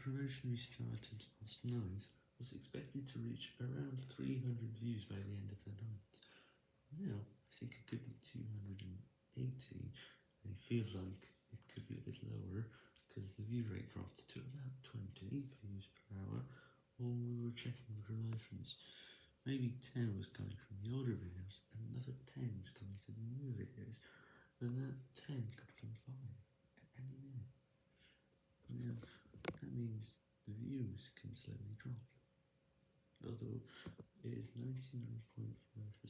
Promotion we started last night was expected to reach around 300 views by the end of the night. Now, I think it could be 280, I feel like it could be a bit lower, because the view rate dropped to about 20 views per hour while we were checking the promotions. Maybe 10 was coming from the older videos, and another 10 was coming to the new videos, and that 10 could become 5 at any minute. Now, means the views can slowly drop, although it is 99.5% pure.